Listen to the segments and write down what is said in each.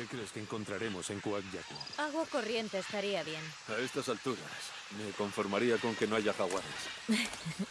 ¿Qué crees que encontraremos en Coagyacú? Agua corriente estaría bien. A estas alturas, me conformaría con que no haya jaguares.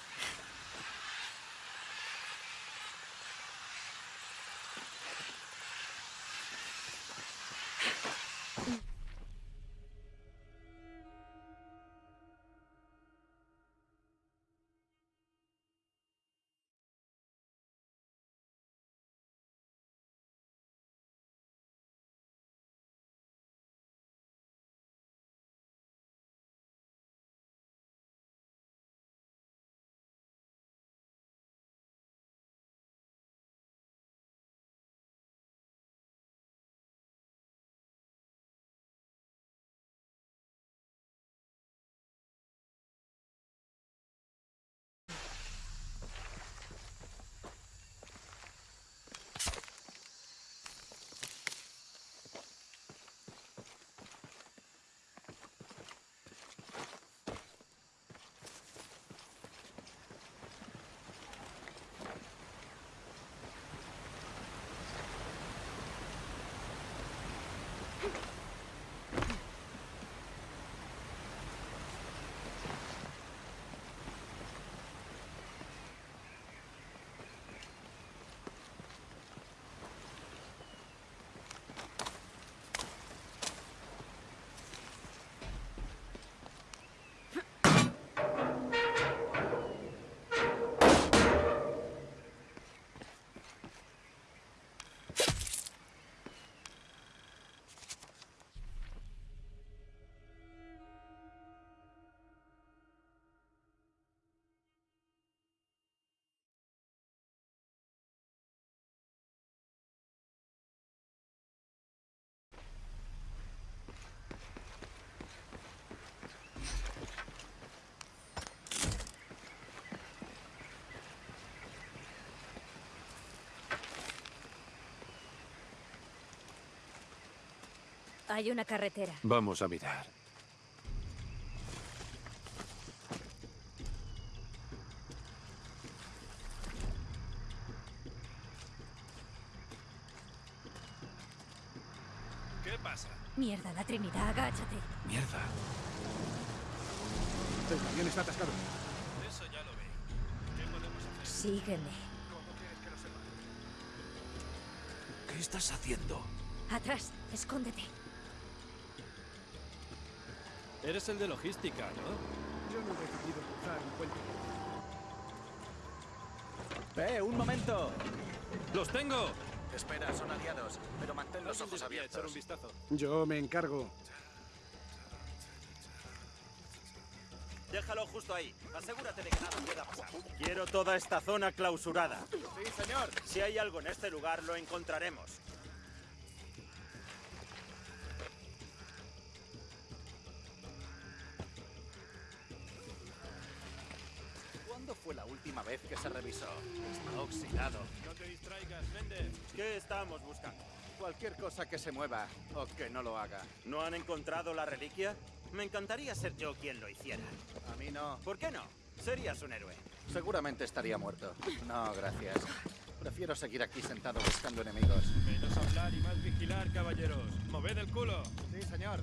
Hay una carretera. Vamos a mirar. ¿Qué pasa? Mierda, la Trinidad, agáchate. Mierda. El camión está atascado. Eso ya lo ve. ¿Qué podemos hacer? Sígueme. ¿Cómo quieres que lo sepa? ¿Qué estás haciendo? Atrás, escóndete. Eres el de logística, ¿no? Yo no he decidido cruzar un puente. ¡Eh, un momento! ¡Los tengo! Espera, son aliados, pero mantén los ojos echar un abiertos. vistazo. Yo me encargo. Déjalo justo ahí. Asegúrate de que nada pueda pasar. Quiero toda esta zona clausurada. Sí, señor. Si hay algo en este lugar, lo encontraremos. Fue la última vez que se revisó? Está oxidado. No te distraigas, Méndez. ¿Qué estamos buscando? Cualquier cosa que se mueva o que no lo haga. ¿No han encontrado la reliquia? Me encantaría ser yo quien lo hiciera. A mí no. ¿Por qué no? Serías un héroe. Seguramente estaría muerto. No, gracias. Prefiero seguir aquí sentado buscando enemigos. Menos hablar y más vigilar, caballeros. ¡Moved el culo! Sí, señor.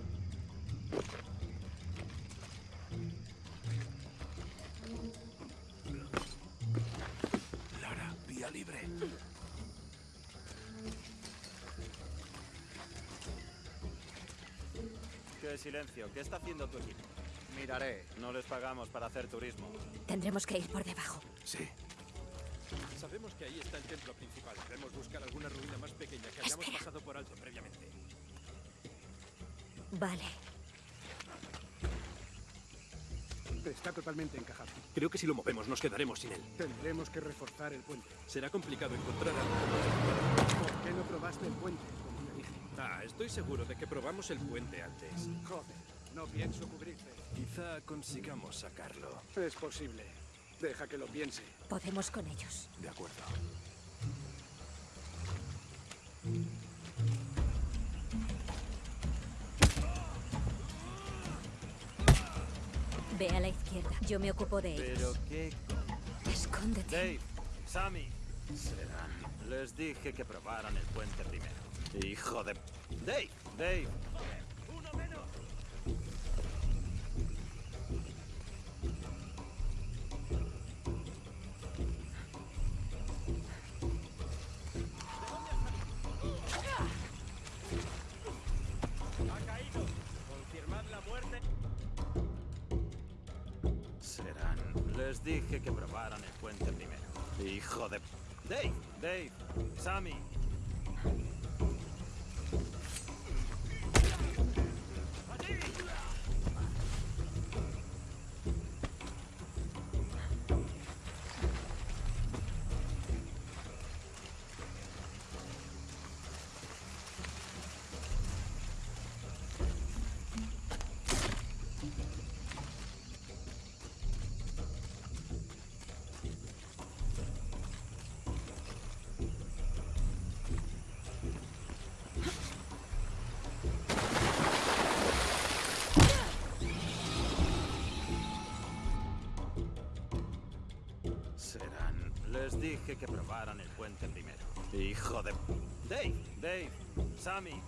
Silencio! ¿Qué está haciendo tu equipo? Miraré. No les pagamos para hacer turismo. Tendremos que ir por debajo. Sí. Sabemos que ahí está el templo principal. Debemos buscar alguna ruina más pequeña que hayamos Espera. pasado por alto previamente. Vale. Está totalmente encajado. Creo que si lo movemos nos quedaremos sin él. Tendremos que reforzar el puente. Será complicado encontrar algo. ¿Por qué no probaste el puente? Ah, estoy seguro de que probamos el puente antes. Joder, no pienso cubrirte. Quizá consigamos sacarlo. Es posible. Deja que lo piense. Podemos con ellos. De acuerdo. Ve a la izquierda. Yo me ocupo de Pero ellos. qué... Escóndete. Dave, Sammy. Serán. Les dije que probaran el puente primero. Hijo de... Dave, Dave. Serán. Les dije que probaran el puente primero. Hijo de... Dave, Dave, Sammy. Dije que probaran el puente primero. Hijo de... Dave, Dave, Sammy.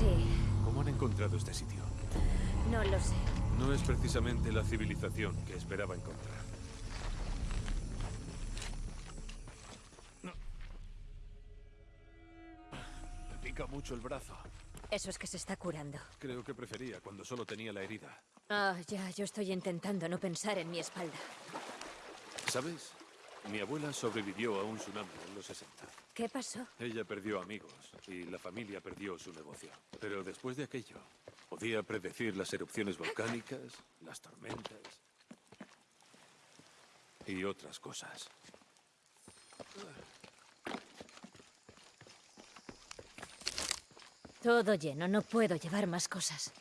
Sí, ¿Cómo han encontrado este sitio? no lo sé. No es precisamente la civilización que esperaba encontrar. Me pica mucho el brazo. Eso es que se está curando. Creo que prefería cuando solo tenía la herida. Ah, ya, yo estoy intentando no pensar en mi espalda. ¿Sabes? Mi abuela sobrevivió a un tsunami en los 60. ¿Qué pasó? Ella perdió amigos y la familia perdió su negocio. Pero después de aquello, podía predecir las erupciones volcánicas, las tormentas y otras cosas. Todo lleno, no puedo llevar más cosas.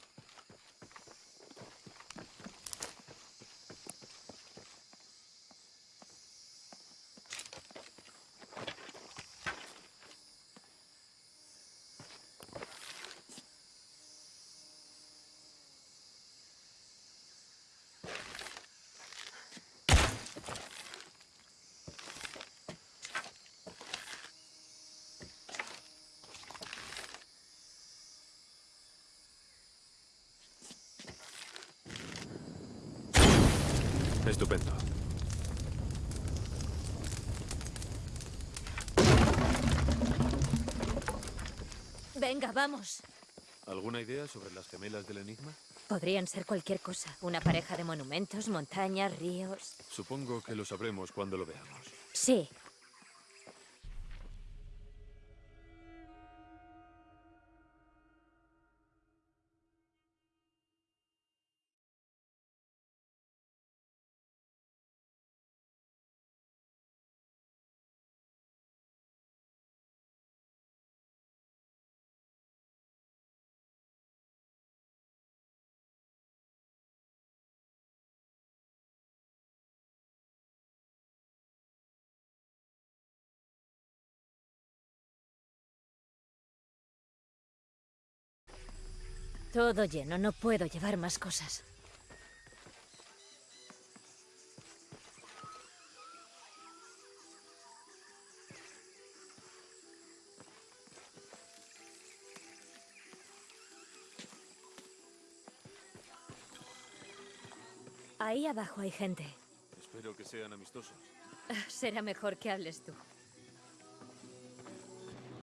Estupendo. Venga, vamos. ¿Alguna idea sobre las gemelas del enigma? Podrían ser cualquier cosa. Una pareja de monumentos, montañas, ríos. Supongo que lo sabremos cuando lo veamos. Sí. Todo lleno, no puedo llevar más cosas. Ahí abajo hay gente. Espero que sean amistosos. Será mejor que hables tú.